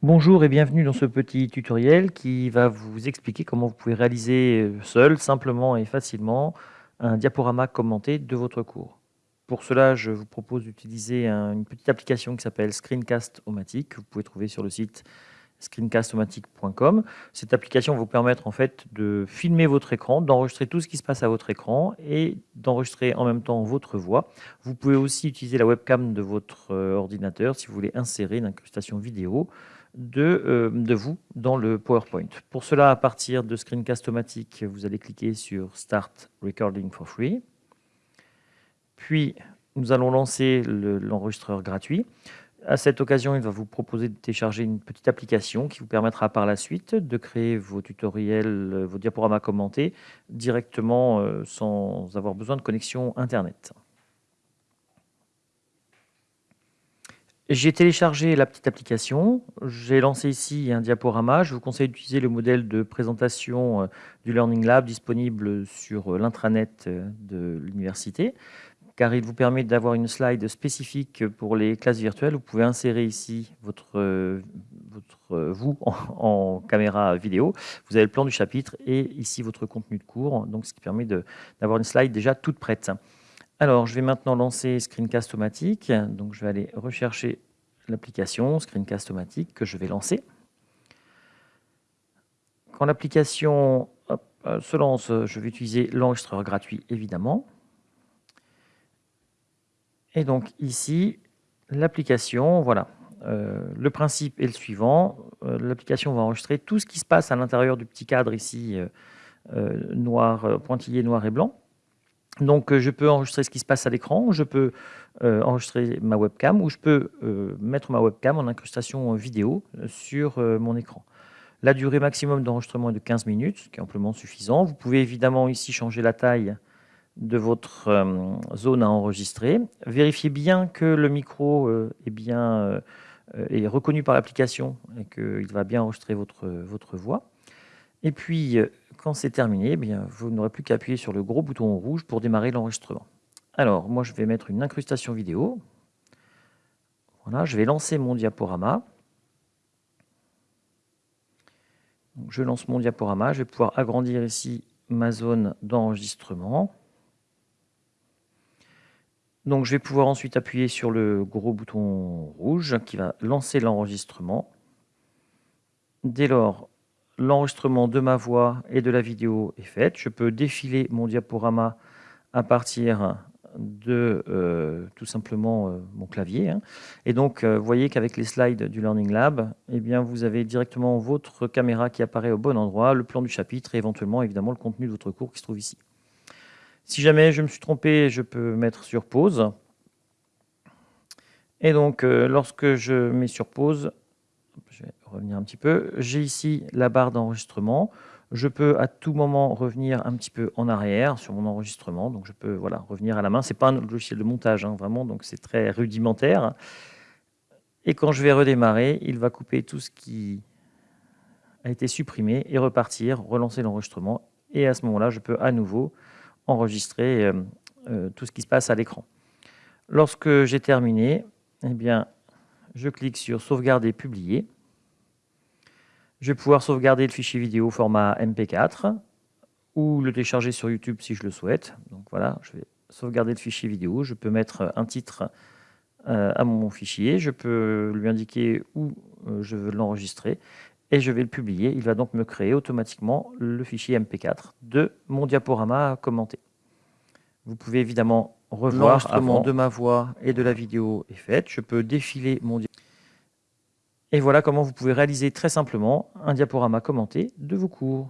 Bonjour et bienvenue dans ce petit tutoriel qui va vous expliquer comment vous pouvez réaliser euh, seul, simplement et facilement un diaporama commenté de votre cours. Pour cela, je vous propose d'utiliser une petite application qui s'appelle Screencast-O-Matic, que vous pouvez trouver sur le site screencastomatic.com. Cette application va vous permettre en fait de filmer votre écran, d'enregistrer tout ce qui se passe à votre écran et d'enregistrer en même temps votre voix. Vous pouvez aussi utiliser la webcam de votre euh, ordinateur si vous voulez insérer une incrustation vidéo de, euh, de vous dans le PowerPoint. Pour cela, à partir de Screencast-O-Matic, vous allez cliquer sur Start Recording for Free. Puis, nous allons lancer l'enregistreur gratuit. À cette occasion, il va vous proposer de télécharger une petite application qui vous permettra par la suite de créer vos tutoriels, vos diaporamas commentés directement euh, sans avoir besoin de connexion Internet. J'ai téléchargé la petite application, j'ai lancé ici un diaporama. Je vous conseille d'utiliser le modèle de présentation euh, du Learning Lab disponible sur l'intranet de l'université car il vous permet d'avoir une slide spécifique pour les classes virtuelles. Vous pouvez insérer ici votre, vous en, caméra vidéo. Vous avez le plan du chapitre et ici votre contenu de cours, donc ce qui permet d'avoir une slide déjà toute prête. Alors, je vais maintenant lancer Screencast-O-Matic. Donc, je vais aller rechercher l'application Screencast-O-Matic que je vais lancer. Quand l'application euh, se lance, je vais utiliser l'enregistreur gratuit, évidemment. Et donc ici, l'application, voilà, euh, le principe est le suivant. Euh, l'application va enregistrer tout ce qui se passe à l'intérieur du petit cadre ici, euh, noir, pointillé noir et blanc. Donc je peux enregistrer ce qui se passe à l'écran, je peux enregistrer ma webcam ou je peux mettre ma webcam en incrustation vidéo sur mon écran. La durée maximum d'enregistrement est de 15 minutes, ce qui est amplement suffisant. Vous pouvez évidemment ici changer la taille de votre euh, zone à enregistrer. Vérifiez bien que le micro euh, est bien euh, reconnu par l'application et qu'il va bien enregistrer votre voix. Et puis, quand c'est terminé, eh bien, vous n'aurez plus qu'à appuyer sur le gros bouton rouge pour démarrer l'enregistrement. Alors, moi, je vais mettre une incrustation vidéo. Voilà, je vais lancer mon diaporama. je lance mon diaporama. Je vais pouvoir agrandir ici ma zone d'enregistrement. Donc je vais pouvoir ensuite appuyer sur le gros bouton rouge qui va lancer l'enregistrement. Dès lors, l'enregistrement de ma voix et de la vidéo est fait. Je peux défiler mon diaporama à partir de euh, tout simplement euh, mon clavier. Hein. Et donc, euh, vous voyez qu'avec les slides du Learning Lab, eh bien, vous avez directement votre caméra qui apparaît au bon endroit, le plan du chapitre et éventuellement évidemment le contenu de votre cours qui se trouve ici. Si jamais je me suis trompé, je peux mettre sur pause. Et donc, lorsque je mets sur pause, revenir un petit peu, j'ai ici la barre d'enregistrement. Je peux à tout moment revenir un petit peu en arrière sur mon enregistrement. Donc, je peux voilà, revenir à la main. Ce n'est pas un logiciel de montage, hein, vraiment, donc c'est très rudimentaire. Et quand je vais redémarrer, il va couper tout ce qui a été supprimé et repartir, relancer l'enregistrement. Et à ce moment-là, je peux à nouveau enregistrer euh, euh, tout ce qui se passe à l'écran. Lorsque j'ai terminé, eh bien, je clique sur sauvegarder, publier. Je vais pouvoir sauvegarder le fichier vidéo format MP4 ou le télécharger sur YouTube si je le souhaite. Donc voilà, je vais sauvegarder le fichier vidéo. Je peux mettre un titre euh, à mon fichier. Je peux lui indiquer où je veux l'enregistrer et je vais le publier. Il va donc me créer automatiquement le fichier MP4 de mon diaporama commenté. Vous pouvez évidemment revoir l'enregistrement de ma voix et de la vidéo est fait. Je peux défiler mon diaporama. Et voilà comment vous pouvez réaliser très simplement un diaporama commenté de vos cours.